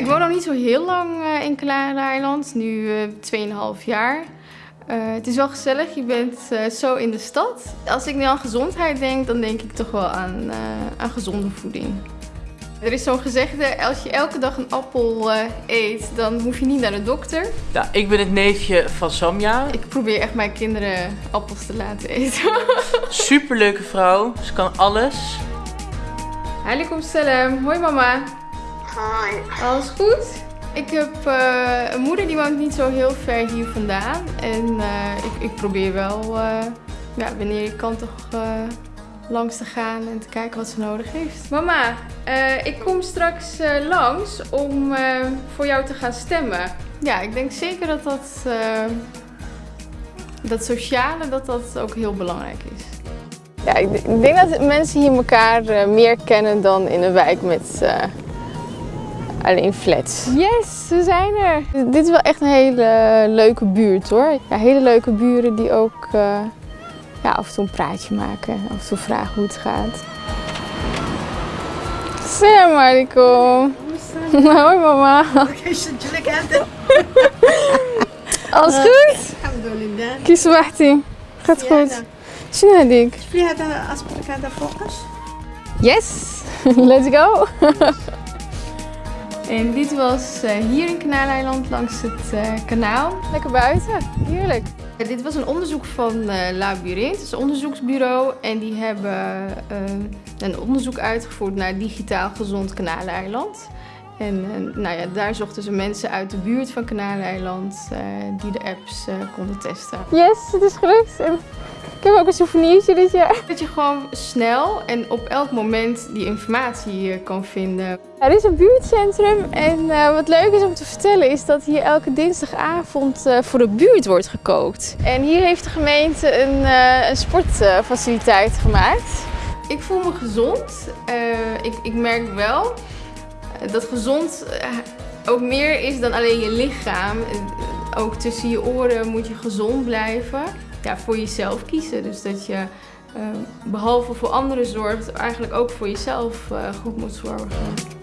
Ik woon nog niet zo heel lang uh, in Kanaleiland, nu uh, 2,5 jaar. Uh, het is wel gezellig, je bent zo in de stad. Als ik nu aan gezondheid denk, dan denk ik toch wel aan, aan gezonde voeding. Er is zo'n gezegde, als je elke dag een appel eet, dan hoef je niet naar de dokter. Ja, ik ben het neefje van Samja. Ik probeer echt mijn kinderen appels te laten eten. Superleuke vrouw, ze kan alles. Alaikum salam. Hoi mama. Hoi. Alles goed? Ik heb uh, een moeder die woont niet zo heel ver hier vandaan. En uh, ik, ik, probeer wel, uh, ja, wanneer ik kan toch langs te gaan en te kijken wat ze nodig heeft. Mama, ik kom straks langs om voor jou te gaan stemmen. Ja, ik denk zeker dat dat, dat sociale dat dat ook heel belangrijk is. Ja, ik denk dat mensen hier elkaar uh, meer kennen dan in een wijk met uh, alleen flats. Yes, we zijn er! Dit is wel echt een hele leuke buurt hoor. Ja, hele leuke buren die ook uh, ja, af en toe een praatje maken. Af en toe vragen hoe het gaat. Salam alaikum. Hoi mama. Alles goed? Alhamdulillah. Kies Gaat goed. شنو هذيك؟ في هذا اصبرك هذا فوقش Yes, let's go! en dit was uh, hier in Kanaaleiland langs het uh, kanaal. Lekker buiten, heerlijk. Dit was een onderzoek van Labyrinth, het is een onderzoeksbureau. En die hebben een onderzoek uitgevoerd naar digitaal gezond Kanaaleiland. En nou ja, daar zochten ze mensen uit de buurt van Kanaaleiland die de apps konden testen. Yes, het is gelukt. Ik heb ook een souvenirtje dit jaar. Dat je gewoon snel en op elk moment die informatie kan vinden. Er is een buurtcentrum en uh, wat leuk is om te vertellen is dat hier elke dinsdagavond uh, voor de buurt wordt gekookt. En hier heeft de gemeente een, uh, een sportfaciliteit gemaakt. Ik voel me gezond. Ik, ik, merk wel dat gezond ook meer is dan alleen je lichaam. Ook tussen je oren moet je gezond blijven ja, voor jezelf kiezen. Dus dat je uh, behalve voor anderen zorgt, eigenlijk ook voor jezelf uh, goed moet zorgen.